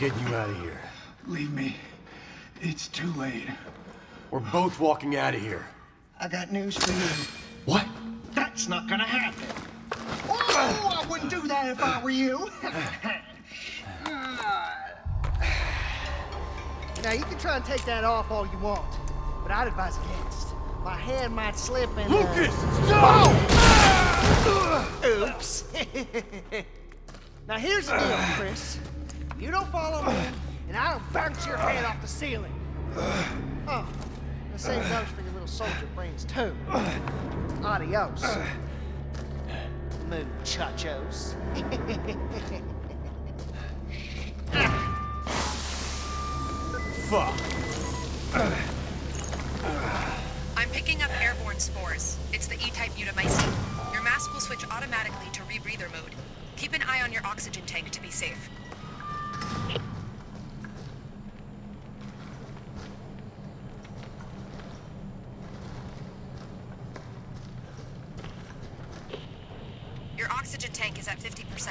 getting you out of here. Leave me. It's too late. We're both walking out of here. I got news for you. What? That's not gonna happen. Oh, I wouldn't do that if I were you. now, you can try and take that off all you want, but I'd advise against. My hand might slip and... uh, Lucas! Oops. now here's the deal, Chris. You don't follow me, and I don't bounce your head off the ceiling. Oh, the same goes for your little soldier brains too. Adios. Muchachos. Fuck. I'm picking up airborne spores. It's the E-type mutamycete. Your mask will switch automatically to rebreather mode. Keep an eye on your oxygen tank to be safe. Your oxygen tank is at 50%.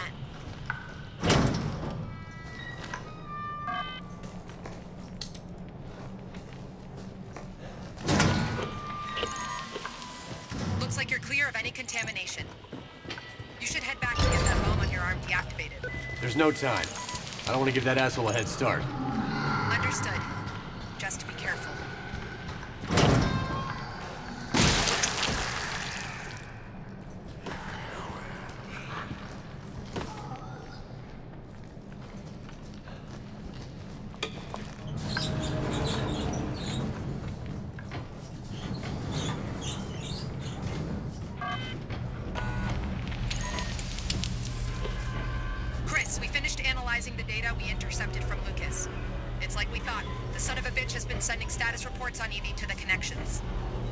Looks like you're clear of any contamination. You should head back and get that bomb on your arm deactivated. There's no time. I don't want to give that asshole a head start. Like we thought. The son of a bitch has been sending status reports on Evie to the connections.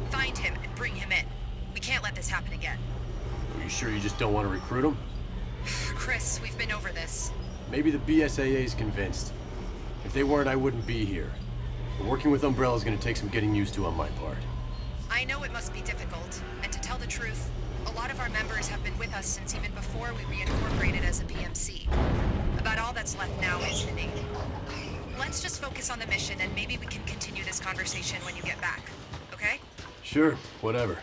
Find him and bring him in. We can't let this happen again. Are you sure you just don't want to recruit him? Chris, we've been over this. Maybe the BSAA's convinced. If they weren't, I wouldn't be here. But working with Umbrella is going to take some getting used to on my part. I know it must be difficult, and to tell the truth, a lot of our members have been with us since even before we reincorporated as a PMC. About all that's left now is the Navy. Let's just focus on the mission, and maybe we can continue this conversation when you get back. Okay? Sure, whatever.